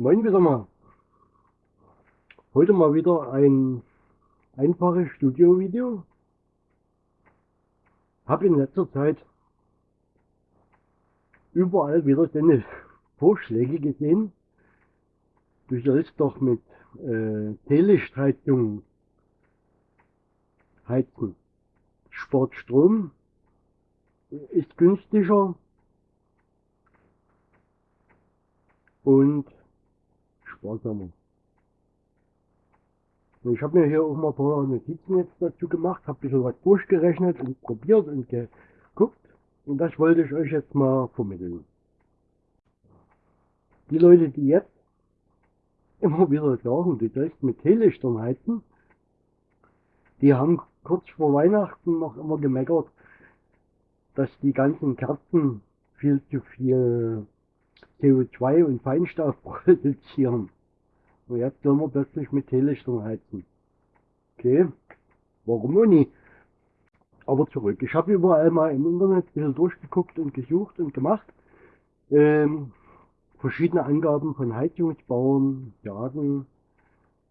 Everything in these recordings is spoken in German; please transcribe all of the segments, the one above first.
Moin wieder mal. Heute mal wieder ein einfaches Studio-Video. Habe in letzter Zeit überall wieder deine Vorschläge gesehen. Du sollst doch mit äh, Teelichtheizung heizen. Spart Strom, ist günstiger und sparsamer. Und ich habe mir hier auch mal ein paar Notizen jetzt dazu gemacht, habe ein bisschen was durchgerechnet und probiert und geguckt. Und das wollte ich euch jetzt mal vermitteln. Die Leute, die jetzt immer wieder sagen, du sollst mit Teelichtern heizen, die haben kurz vor Weihnachten noch immer gemeckert, dass die ganzen Kerzen viel zu viel CO2 und Feinstaub produzieren. Und jetzt sollen wir plötzlich mit Teelichtern heizen. Okay, warum auch nicht? Aber zurück. Ich habe überall mal im Internet ein durchgeguckt und gesucht und gemacht. Ähm, verschiedene Angaben von Heizungsbauern sagen,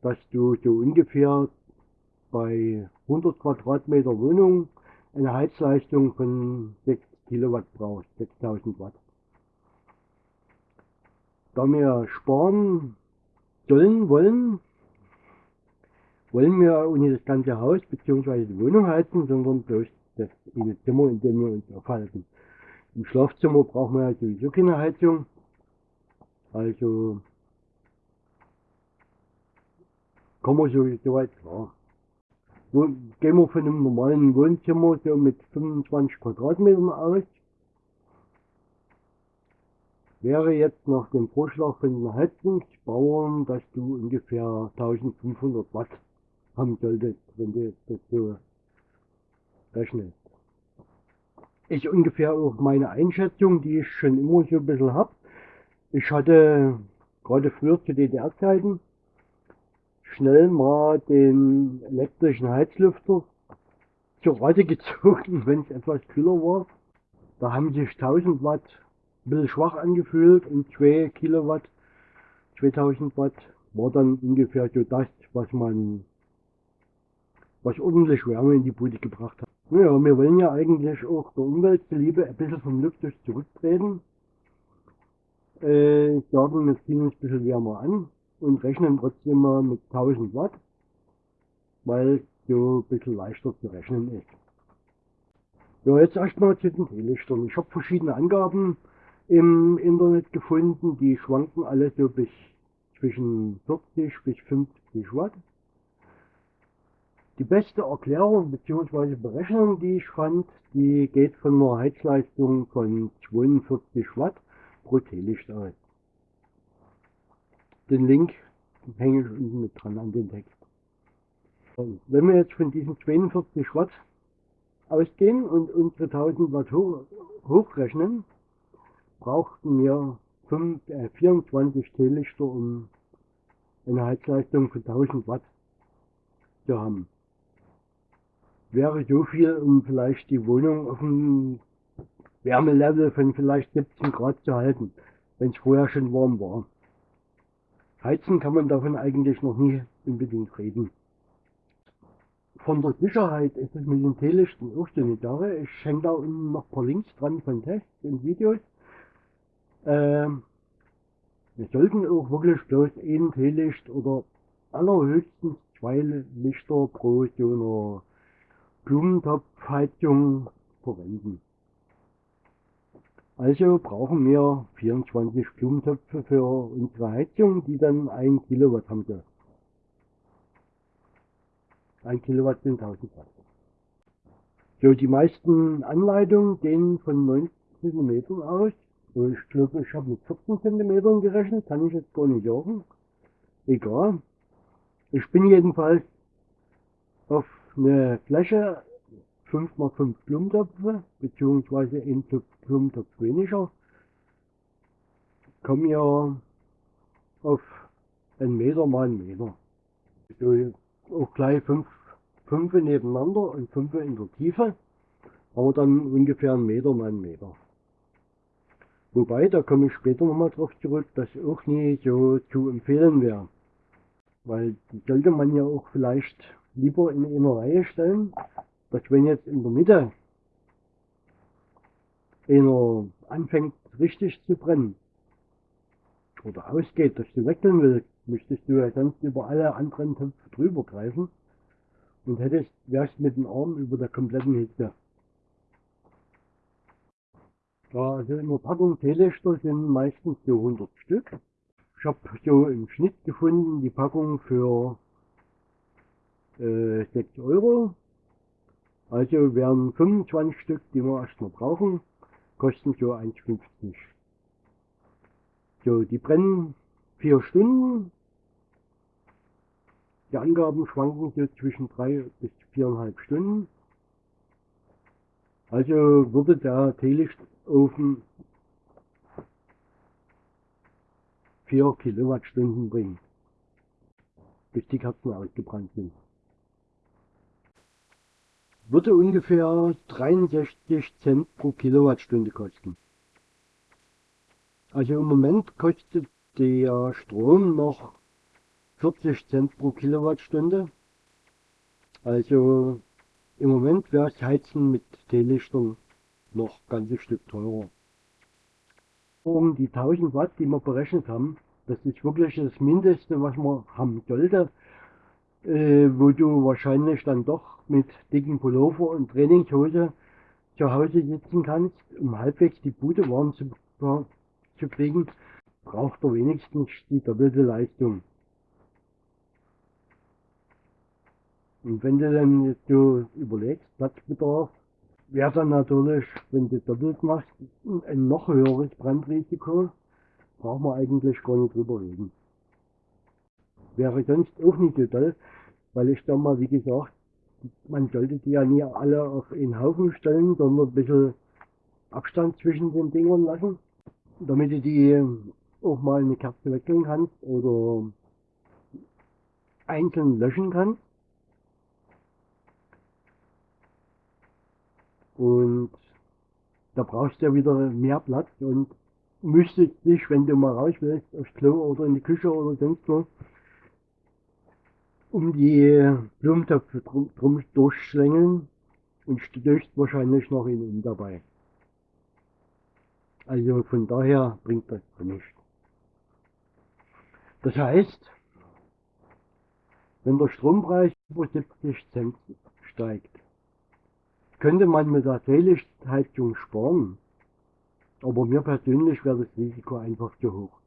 dass du so ungefähr bei 100 Quadratmeter Wohnung eine Heizleistung von 6 Kilowatt brauchst, 6000 Watt. Da wir sparen sollen, wollen, wollen wir auch nicht das ganze Haus bzw. die Wohnung heizen, sondern bloß das eine Zimmer, in dem wir uns aufhalten. Im Schlafzimmer brauchen wir ja sowieso keine Heizung. Also kommen wir sowieso weit klar. Wo, gehen wir von einem normalen Wohnzimmer so mit 25 Quadratmetern aus. Wäre jetzt nach dem Vorschlag von den Heizungsbauern, dass du ungefähr 1500 Watt haben solltest, wenn du das so rechnest. Ist ungefähr auch meine Einschätzung, die ich schon immer so ein bisschen hab. Ich hatte gerade früher zu DDR-Zeiten schnell mal den elektrischen Heizlüfter zur Rate gezogen, wenn es etwas kühler war. Da haben sich 1000 Watt ein bisschen schwach angefühlt und 2 Kilowatt, 2000 Watt war dann ungefähr so das, was man, was ordentlich Wärme in die Bude gebracht hat. Naja, wir wollen ja eigentlich auch der Umwelt zuliebe ein bisschen vom Luxus zurücktreten. Äh, sagen, wir ziehen uns ein bisschen wärmer an und rechnen trotzdem mal mit 1000 Watt, weil so ein bisschen leichter zu rechnen ist. Ja, jetzt erstmal zu den Teelichtern. Ich habe verschiedene Angaben im Internet gefunden, die schwanken alle so bis zwischen 40 bis 50 Watt. Die beste Erklärung bzw. Berechnung, die ich fand, die geht von einer Heizleistung von 42 Watt pro Teelicht aus. Den Link hänge ich unten mit dran an den Text. Wenn wir jetzt von diesen 42 Watt ausgehen und unsere 1000 Watt hoch, hochrechnen, brauchten wir 5, äh, 24 Teelichter, um eine Heizleistung von 1000 Watt zu haben. Wäre so viel, um vielleicht die Wohnung auf einem Wärmelevel von vielleicht 17 Grad zu halten, wenn es vorher schon warm war. Heizen kann man davon eigentlich noch nie unbedingt reden. Von der Sicherheit ist es mit den Teelichten auch so eine Sache. Ich hänge da unten noch ein paar Links dran von Tests und Videos. Ähm, wir sollten auch wirklich bloß ein Teelicht oder allerhöchstens zwei Lichter pro so einer Blumentopfheizung verwenden. Also brauchen wir 24 Blumentöpfe für unsere Heizung, die dann 1 Kilowatt haben soll. 1 Kilowatt sind 1000 Watt. So, die meisten Anleitungen gehen von 19 cm aus. Ich glaube, ich habe mit 14 cm gerechnet, kann ich jetzt gar nicht sagen. Egal. Ich bin jedenfalls auf eine Fläche 5 mal 5 Blumentöpfe, beziehungsweise ein Topf Blumentopf weniger, kommen ja auf einen Meter mal einen Meter. So, auch gleich 5 fünf, nebeneinander und 5 in der Tiefe, aber dann ungefähr einen Meter mal einen Meter. Wobei, da komme ich später nochmal drauf zurück, das auch nie so zu empfehlen wäre. Weil die sollte man ja auch vielleicht lieber in einer Reihe stellen, dass wenn jetzt in der Mitte einer anfängt richtig zu brennen oder ausgeht, dass du wechseln willst, müsstest du ja sonst über alle anderen Töpfe drüber greifen und hättest, wärst mit dem Arm über der kompletten Hitze. Ja, also in der Packung Teelichter sind meistens so 100 Stück. Ich habe so im Schnitt gefunden die Packung für äh, 6 Euro. Also wären 25 Stück, die wir erstmal brauchen, kosten so 1,50. So, die brennen 4 Stunden. Die Angaben schwanken so zwischen 3 bis 4,5 Stunden. Also würde der Teelichtofen 4 Kilowattstunden bringen, bis die Kerzen ausgebrannt sind. Würde ungefähr 63 Cent pro Kilowattstunde kosten. Also im Moment kostet der Strom noch 40 Cent pro Kilowattstunde. Also im Moment wäre das Heizen mit Teelichtern noch ganzes Stück teurer. Um die 1000 Watt, die wir berechnet haben, das ist wirklich das Mindeste, was man haben sollte, äh, wo du wahrscheinlich dann doch mit dicken Pullover und Trainingshose zu Hause sitzen kannst, um halbwegs die Bude warm zu, zu kriegen, braucht er wenigstens die doppelte Leistung. Und wenn du dann jetzt so überlegst, Platzbedarf, wäre dann natürlich, wenn du doppelt machst, ein noch höheres Brandrisiko, braucht man eigentlich gar nicht drüber reden. Wäre sonst auch nicht so toll, weil ich da mal, wie gesagt, man sollte die ja nie alle auf einen Haufen stellen, sondern ein bisschen Abstand zwischen den Dingern lassen, damit du die auch mal eine Kerze wechseln kannst oder einzeln löschen kannst. Und da brauchst du ja wieder mehr Platz und müsstest dich, wenn du mal raus willst, aufs Klo oder in die Küche oder sonst wo, um die Blumentöpfe drum, drum durchschlängeln und stößt wahrscheinlich noch in um dabei. Also von daher bringt das nichts. Das heißt, wenn der Strompreis über 70 Cent steigt, könnte man mit der Teelichtheizung sparen. Aber mir persönlich wäre das Risiko einfach zu hoch.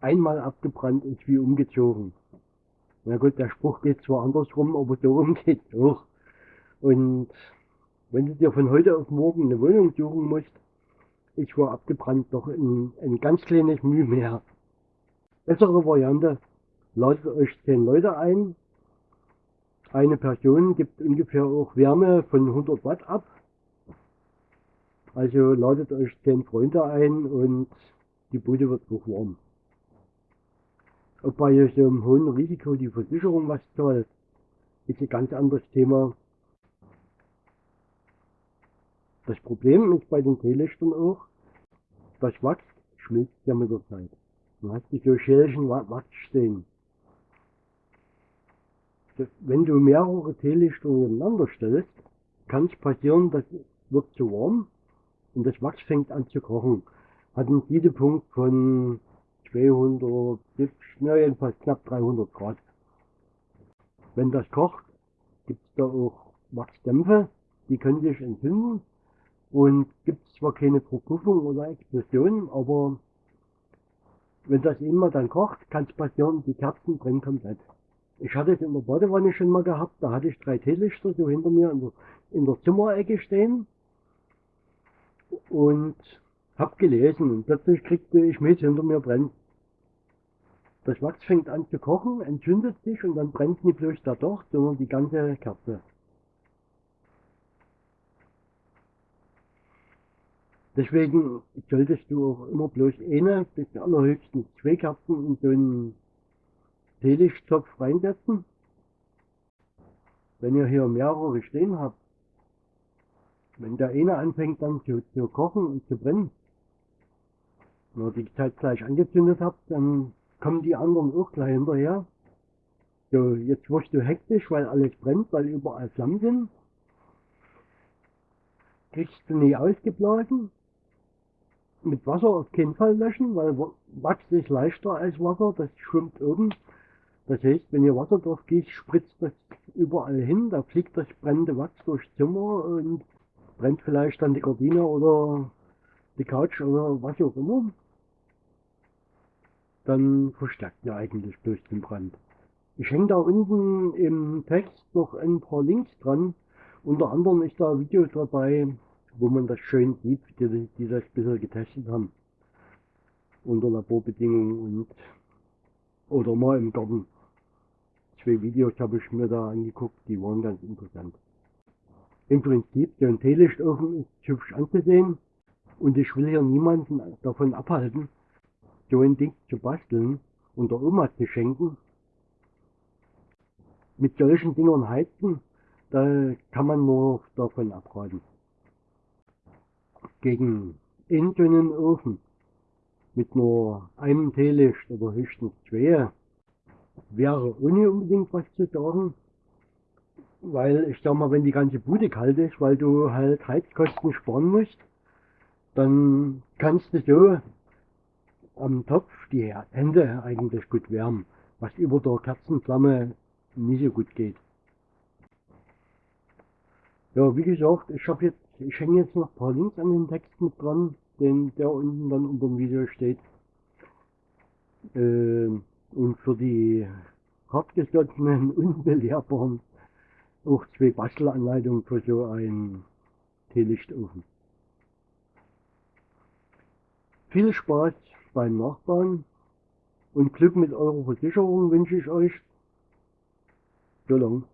Einmal abgebrannt ist wie umgezogen. Na gut, der Spruch geht zwar andersrum, aber so rum geht es auch. Und wenn du dir von heute auf morgen eine Wohnung suchen musst, ist vor abgebrannt doch ein, ein ganz kleines Mühe mehr. Bessere Variante, ladet euch 10 Leute ein, eine Person gibt ungefähr auch Wärme von 100 Watt ab. Also ladet euch 10 Freunde ein und die Bude wird auch warm. Ob bei so einem hohen Risiko die Versicherung was zahlt, ist ein ganz anderes Thema. Das Problem ist bei den Teelichtern auch, das Wachs schmilzt ja mit der Zeit. Du hast die so Schälchen Wachs stehen wenn du mehrere Teelichtungen nebeneinander stellst, kann es passieren, das wird zu warm und das Wachs fängt an zu kochen. Hat einen Siedepunkt von 200, na jedenfalls knapp 300 Grad. Wenn das kocht, gibt es da auch Wachsdämpfe, die können sich entzünden und gibt es zwar keine Verpuffung oder Explosion, aber wenn das immer dann kocht, kann es passieren, die Kerzen brennen komplett. Ich hatte es in der Badewanne schon mal gehabt, da hatte ich drei Teelichter so hinter mir in der, in der Zimmerecke stehen und hab gelesen und plötzlich kriegte ich mit, hinter mir brennt. Das Wachs fängt an zu kochen, entzündet sich und dann brennt nicht bloß der Docht, sondern die ganze Kerze. Deswegen solltest du auch immer bloß eine bis allerhöchstens zwei Kerzen in so einen Teelichttopf reinsetzen. Wenn ihr hier mehrere stehen habt, Wenn der eine anfängt dann zu, zu kochen und zu brennen, wenn ihr die Zeit gleich angezündet habt, dann kommen die anderen auch gleich hinterher. So, jetzt wirst du hektisch, weil alles brennt, weil überall Flammen sind. Kriegst du nie ausgeblasen. Mit Wasser auf keinen Fall löschen, weil Wachs ist leichter als Wasser, das schwimmt oben. Das heißt, wenn ihr Wasser drauf gießt, spritzt das überall hin, da fliegt das brennende Wachs durchs Zimmer und brennt vielleicht dann die Gardine oder die Couch oder was auch immer. Dann verstärkt ihr eigentlich bloß den Brand. Ich hänge da unten im Text noch ein paar Links dran. Unter anderem ist da Videos dabei, wo man das schön sieht, die, die das bisher getestet haben. Unter Laborbedingungen und oder mal im Garten. Zwei Videos habe ich mir da angeguckt, die waren ganz interessant. Im Prinzip, so ein Teelichtofen ist hübsch anzusehen und ich will hier niemanden davon abhalten, so ein Ding zu basteln und der Oma zu schenken mit solchen Dingern heizen, da kann man nur davon abraten. Gegen einen dünnen Ofen mit nur einem Teelicht oder höchstens zwei wäre ohne unbedingt was zu sagen. Weil ich sag mal, wenn die ganze Bude kalt ist, weil du halt Heizkosten sparen musst, dann kannst du so am Topf die Hände eigentlich gut wärmen, was über der Kerzenflamme nicht so gut geht. Ja, wie gesagt, ich habe jetzt, ich hänge jetzt noch ein paar Links an den Text mit dran, den, der unten dann unter dem Video steht. Äh, und für die hartgesottenen, unbelehrbaren auch zwei Bastelanleitungen für so einen Teelichtofen. Viel Spaß beim Nachbauen und Glück mit eurer Versicherung wünsche ich euch. So lang.